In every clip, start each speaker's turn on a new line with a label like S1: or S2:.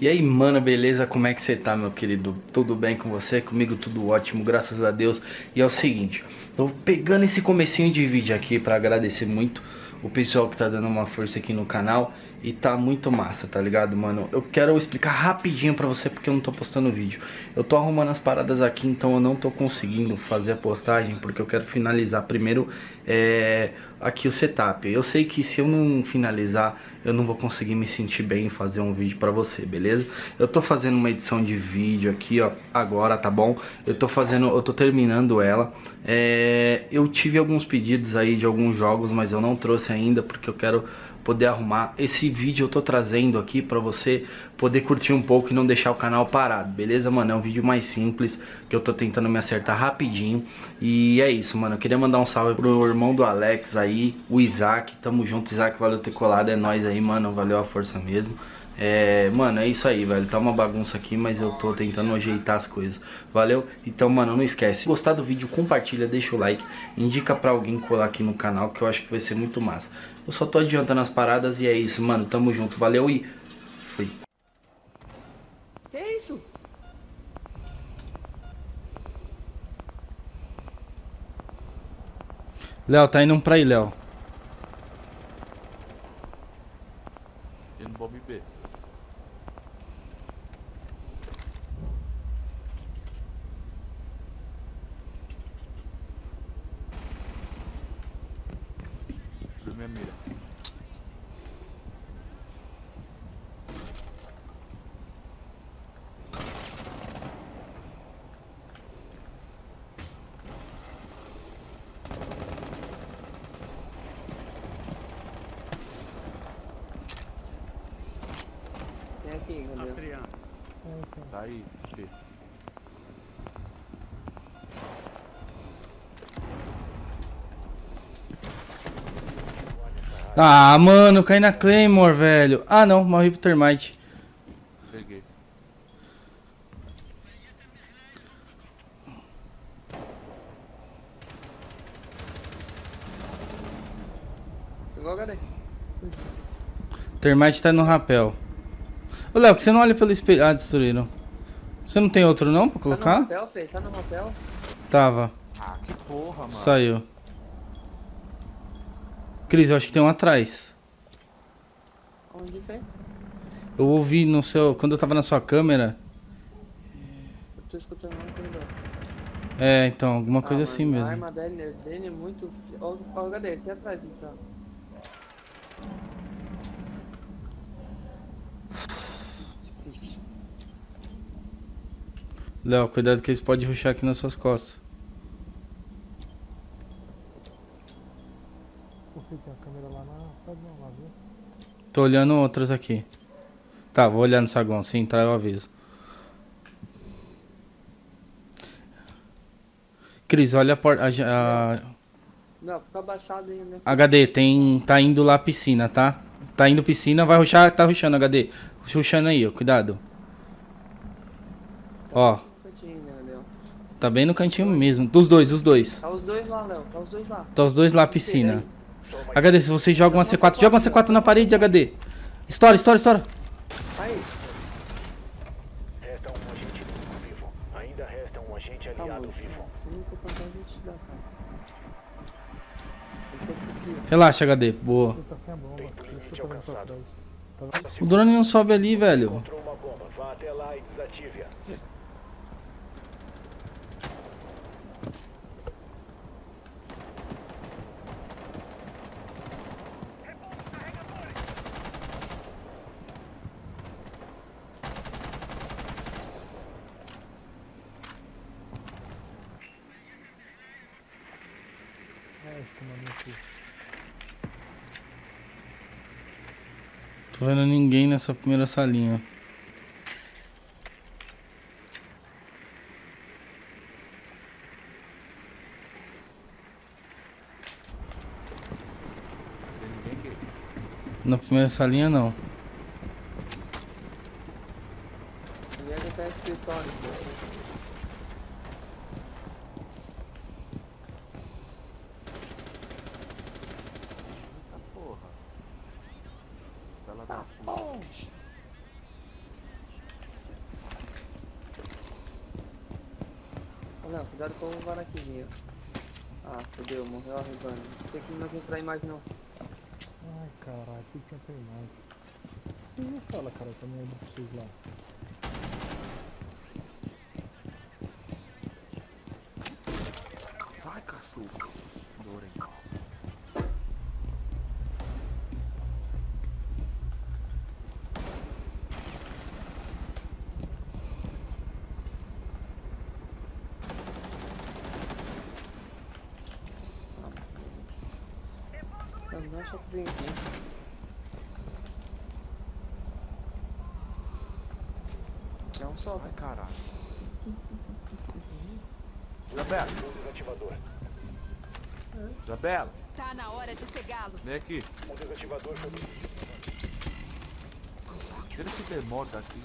S1: E aí, mano, beleza? Como é que você tá, meu querido? Tudo bem com você? Comigo tudo ótimo, graças a Deus. E é o seguinte, tô pegando esse comecinho de vídeo aqui pra agradecer muito o pessoal que tá dando uma força aqui no canal e tá muito massa, tá ligado, mano? Eu quero explicar rapidinho pra você porque eu não tô postando vídeo. Eu tô arrumando as paradas aqui, então eu não tô conseguindo fazer a postagem porque eu quero finalizar primeiro é, aqui o setup. Eu sei que se eu não finalizar, eu não vou conseguir me sentir bem em fazer um vídeo pra você, beleza? Eu tô fazendo uma edição de vídeo aqui, ó, agora, tá bom? Eu tô fazendo, eu tô terminando ela. É, eu tive alguns pedidos aí de alguns jogos, mas eu não trouxe ainda porque eu quero poder arrumar. Esse vídeo eu tô trazendo aqui pra você poder curtir um pouco e não deixar o canal parado, beleza, mano? É um vídeo mais simples, que eu tô tentando me acertar rapidinho. E é isso, mano. Eu queria mandar um salve pro irmão do Alex aí, o Isaac. Tamo junto, Isaac, valeu ter colado, é nóis aí, mano. Valeu a força mesmo. É, mano, é isso aí, velho. Tá uma bagunça aqui, mas eu tô tentando ajeitar as coisas. Valeu? Então, mano, não esquece. Se gostar do vídeo, compartilha, deixa o like. Indica pra alguém colar aqui no canal, que eu acho que vai ser muito massa. Eu só tô adiantando as paradas e é isso, mano. Tamo junto. Valeu e fui.
S2: Que isso?
S1: Léo, tá indo pra aí, Léo.
S3: Indo no bomb B. Viu minha mira.
S2: Tem aqui.
S4: Astreando.
S3: Tá aí, G.
S1: Ah, mano, caí na Claymore, velho. Ah, não, morri pro Termite.
S3: Peguei.
S2: Pegou, galera?
S1: Termite tá no rapel. Ô, Léo, que você não olha pelo espelho. Ah, destruíram. Você não tem outro não pra
S2: Tá no
S1: colocar?
S2: motel, Fê? Tá no motel?
S1: Tava.
S3: Ah, que porra, mano.
S1: Saiu. Cris, eu acho que tem um atrás.
S2: Onde, Fê?
S1: Eu ouvi no seu. Quando eu tava na sua câmera.
S2: Eu tô escutando corredor.
S1: É, então, alguma coisa
S2: Ah,
S1: assim
S2: mano, A
S1: mesmo.
S2: arma dele, dele é muito... Ó, ó, cadê? Aqui atrás, então.
S1: Léo, cuidado que eles podem ruxar aqui nas suas costas.
S4: Por que tem a câmera lá na saguão lá, viu?
S1: Tô olhando outras aqui. Tá, vou olhar no saguão. Se entrar, eu aviso. Cris, olha a porta. A, a-
S2: Não, fica abaixado aí, né?
S1: HD, tem. Tá indo lá piscina, tá? Tá indo piscina, vai ruxar, tá ruxando HD. Ruxando aí, ó, cuidado. Ó,
S2: No cantinho, né,
S1: tá bem no cantinho mesmo. Dos dois, os dois.
S2: Tá os dois lá, Léo. Tá os dois lá.
S1: Tá os dois lá piscina. HD, se você joga uma C4, joga uma C4 na parede, HD. Estoura, estoura, estoura.
S2: Aí,
S5: Resta um agente vivo. Ainda resta um agente aliado vivo.
S1: Relaxa, HD. Boa. O drone não sobe ali, velho.
S5: Encontrou uma bomba. Vá até lá e desative-a.
S4: É, esse comando aqui.
S1: Tô vendo ninguém nessa primeira salinha. Na primeira salinha, não.
S2: Ele é até escritório, pô.
S3: Eita porra. Ela da puta.
S2: Léo, cuidado com o varaquinho. Ah, fodeu, morreu a. Não tem que mais entrar em mais não.
S4: Ai, caralho, que tinha tem mais. E não fala, cara, também é de lá.
S2: Não, um choquezinho aqui. É um só.
S3: Sai, caralho. Isabela,
S5: desativador.
S3: Isabela,
S6: Tá na hora de cegá-los.
S3: vem aqui.
S5: O desativador foi
S3: Tira esse demônio daqui.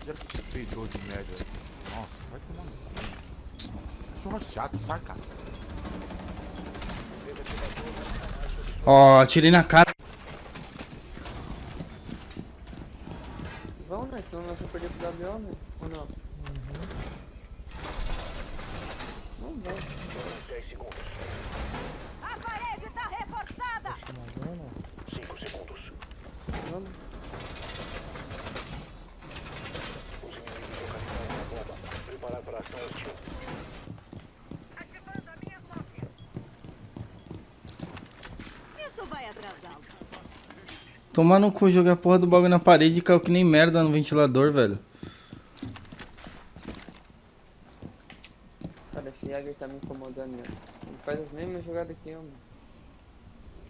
S3: Tira esse peidor de merda. Nossa, vai tomar no cu. Cachorro chato, sai,
S1: Ó, tirei na cara.
S2: Vamos, né? Senão nós vamos perder pro WO, né? Ou não? Não vai.
S5: 10 segundos.
S6: A parede tá reforçada!
S4: Tá na zona?
S5: 5 segundos.
S2: Vamos.
S5: Os inimigos localizaram uma bomba. Preparar para ação hostil.
S6: Isso vai atrasá-los.
S1: Tomar no cu, jogar a porra do bagulho na parede e caiu que nem merda no ventilador, velho.
S2: Cara, esse Jäger tá me incomodando, né? Ele faz as mesmas jogadas que eu, mano.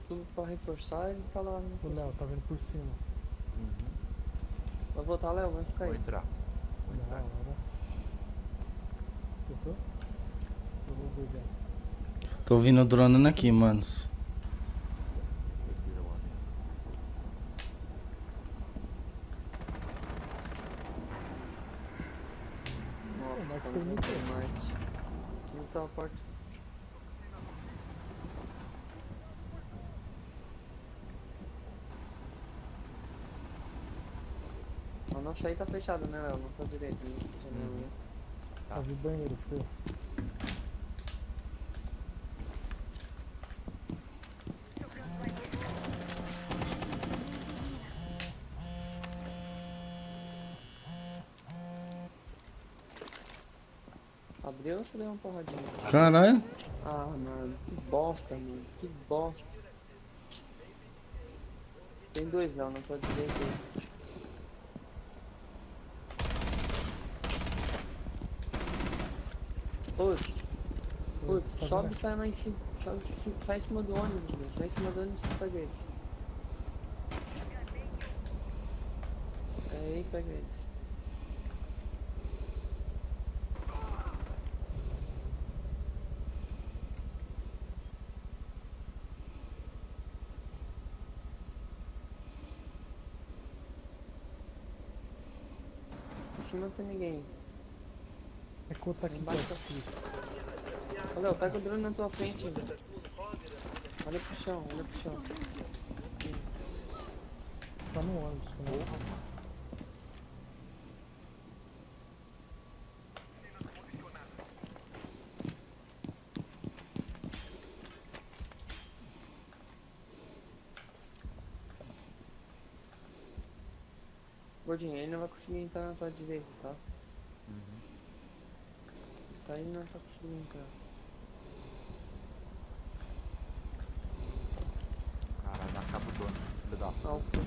S2: Tudo pra reforçar ele tá lá.
S4: O
S2: Né?
S4: Léo tá vindo por cima.
S2: Vai voltar, Léo, vai ficar
S3: Vou
S2: aí.
S3: entrar. Vou entrar.
S4: vou ver já.
S1: Tô vindo dronando aqui, manos.
S3: Respira, mano.
S2: Nossa,
S4: mas
S2: cara,
S4: tem
S2: não
S4: muito.
S2: tem mais. Não tá a porta. A nossa aí tá fechada, né, Léo? Nossa direita, né? Janela, né?
S4: Tá de banheiro, Fê.
S2: Abriu ou você deu uma porradinha?
S1: Caralho.
S2: Ah, mano, que bosta, mano, que bosta. Tem dois não, não pode dizer que. Putz, putz,
S4: Tá
S2: sobe e sai lá em cima, sobe, sai em cima do ônibus, meu, sai em cima do ônibus e pega eles. Aí, pega eles. Em cima não tem ninguém.
S4: É conta aqui,
S2: Embaixo
S4: tá
S2: tá- Léo, pega o drone na tua frente. velho. Olha pro chão, olha pro chão.
S4: Tá no ônibus, né?
S2: Gordinho, ele não vai conseguir entrar na tua direita, tá? Tá aí não tá conseguindo entrar.
S3: Caralho, acaba o dono, filho da puta.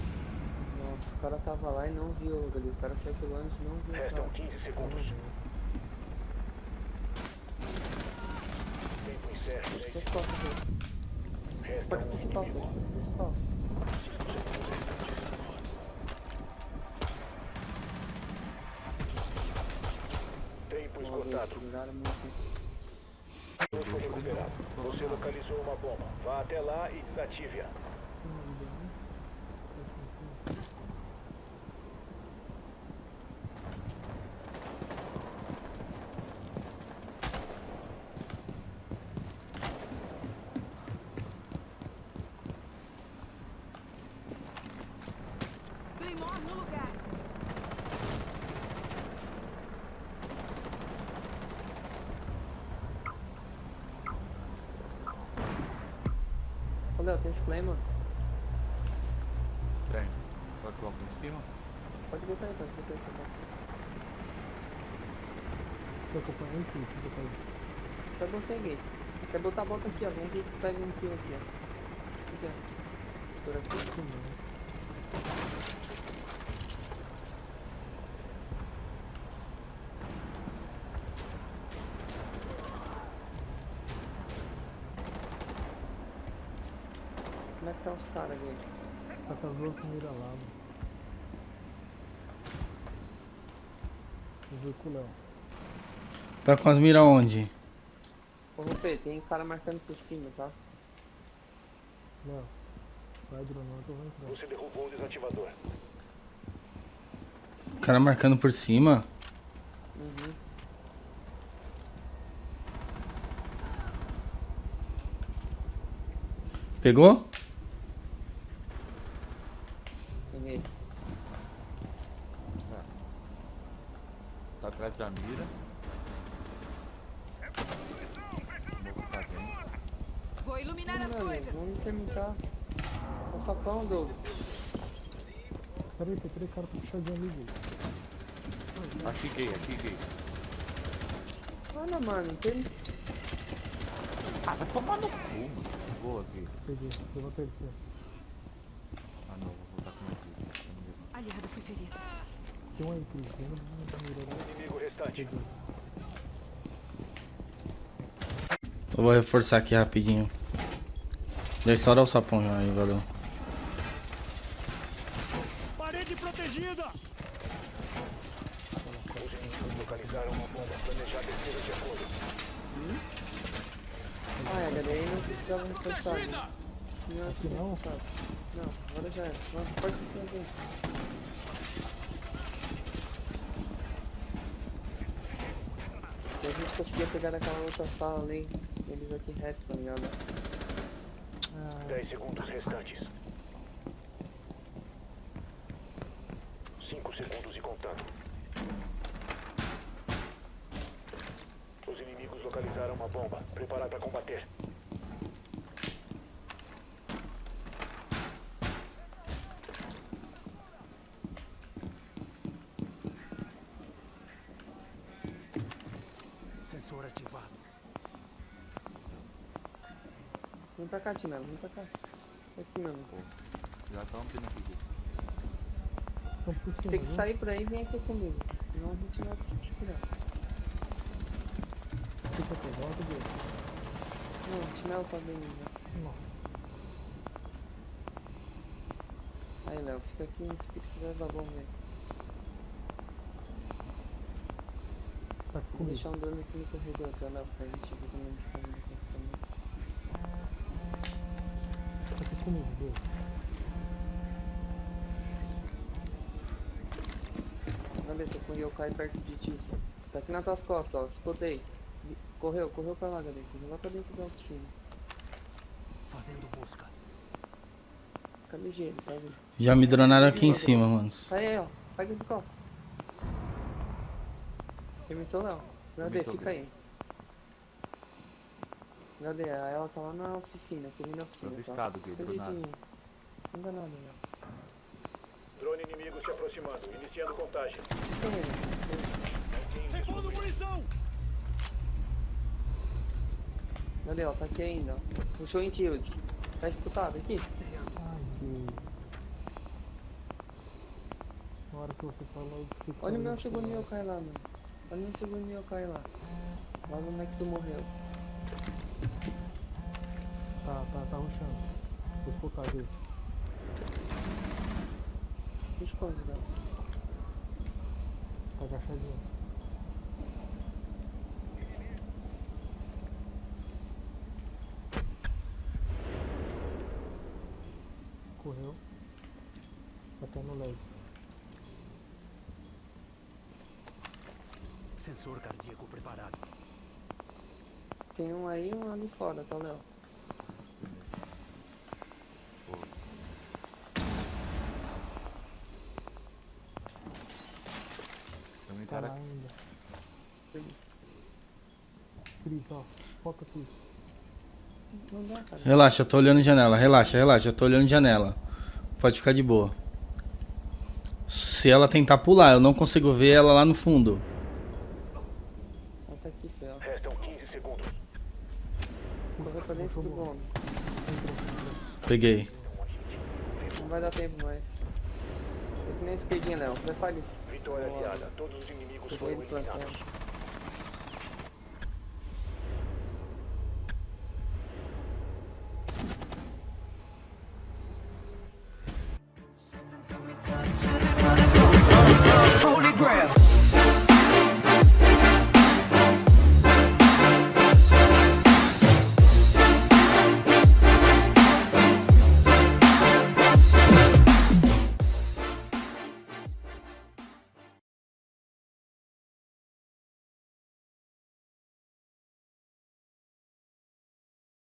S2: Nossa, o cara tava lá e não viu ali. O cara saiu pelo ônibus e não viu. o
S5: Restam
S2: cara.
S5: 15 segundos. Tempo encerra. 10
S2: As costas dele.
S5: Resta
S2: Porta
S5: um
S2: principal, porta principal.
S5: Tempo
S2: Olha,
S5: esgotado.
S2: seguraram muito.
S5: Tudo foi recuperado. Você localizou uma bomba. Vá até lá e desative-a.
S6: Claymore no lugar.
S2: Tem claim, mano.
S3: Tem. Pode colocar em cima?
S2: Pode botar aí, pode botar aí.
S4: Tô acompanhando tudo, tudo pra.
S2: Quer botar aí, gay. Quer botar, bota aqui, ó. Vamos ver que pega um kill aqui, ó. Aqui, ó. Estoura aqui.
S4: Não.
S2: Como é que tá os caras, gay?
S4: Tá com as duas miras lá, mano. Eu vi com o Léo.
S1: Tá com as miras onde?
S2: Ô, Rupê, tem cara marcando por cima, tá?
S4: Léo, vai dronando que eu vou entrar.
S5: Você derrubou o desativador.
S1: O cara marcando por cima.
S2: Uhum.
S1: Pegou?
S2: Peguei.
S3: Tá atrás da mira. Vou botar dentro.
S6: Vou iluminar as
S2: Mano,
S6: coisas.
S2: vamos terminar. O sapão, Doug.
S4: Peraí, tem três caras pra puxadinho ali, velho.
S3: Aqui gay, aqui gay.
S2: Olha, mano, tem.
S3: Ah, vai tomar no cu, mano. Boa aqui.
S4: Peguei, levantei ele aqui,
S3: Ah não, vou voltar com mais vida.
S6: Aliado foi ferido.
S4: Tem um aí, Cris. Tem um lá.
S5: Inimigo restante.
S1: Eu vou reforçar aqui rapidinho. Já estoura o sapão já aí, valeu.
S5: Os inimigos localizaram uma bomba. Planejar defesa de acordo.
S2: Ah, é, daí não né? Não,
S4: Aqui não?
S2: reforçado. Não, agora já era. Nossa, pode ser alguém. Se a gente conseguia pegar naquela outra sala ali, eles aqui reto, tá ligado?
S5: 10 segundos restantes. 5 segundos e contando. Os inimigos localizaram uma bomba. Preparar para combater.
S2: Pra cá, Tinelo, vem pra cá. Aqui mesmo.
S3: Já estão aqui.
S4: Estão por cima,
S2: Tem que sair por aí e vem aqui comigo. Senão a gente não vai conseguir segurar.
S4: Fica por volta dele.
S2: Não, o Tinelo tá bem já.
S4: Nossa.
S2: Aí, Léo, fica aqui nesse pique, você vai levar bom, velho.
S4: Tá aqui
S2: Vou deixar um drone aqui no corredor, tá, Léo, pra gente ver como eles estão
S4: Tá aqui comigo, viu?
S2: Cadê? Tô com o Yokai perto de ti. Tá aqui nas tuas costas, ó. Escutei. Correu, correu pra lá, Gadei. Correu lá pra dentro da oficina.
S7: Fazendo busca.
S2: Fica ligeiro, tá vendo?
S1: Já me dronaram aqui em cima, manos.
S2: Sai aí, ó. Faz de costas. Léo. Gadei,
S3: Permitou,
S2: fica aí. Gadei, ela tá lá na oficina, comigo na oficina. Tá?
S3: avistado, Gui, dronado.
S2: ligeiro. Não dá nada, Léo.
S5: Drone inimigo se aproximando. Iniciando contagem.
S7: Segundo munição!
S2: Cadê, ó? Tá aqui ainda, ó. Puxou em Tildes. Tá escutado aqui?
S4: Ai. Na hora que você falou, com
S2: Olha o meu segundo yokai lá, mano. Olha o meu segundo yokai lá. Lá no é que tu morreu.
S4: Tá, tá, tá ruxando. Vou escutar dele.
S2: Esconde, Léo.
S4: Tá agachadinho. Correu. Até no laser.
S7: Sensor cardíaco preparado.
S2: Tem um aí e um ali fora, tá, Léo?
S3: Tem um
S4: Tá
S3: cara
S4: lá ainda.
S2: Feliz.
S4: Cris, ó. Foca aqui.
S2: Não dá, cara.
S1: Relaxa, eu tô olhando janela. Relaxa, relaxa, eu tô olhando janela. Pode ficar de boa. Se ela tentar pular, eu não consigo ver ela lá no fundo.
S2: Ela tá aqui, Fel.
S5: Restam 15 segundos.
S2: Correu pra dentro do bombe.
S1: Peguei.
S2: Não vai dar tempo mais. É que nem esquerdinha, Léo. Prepare isso.
S5: Vitória aliada. Todos os inimigos foram eliminados.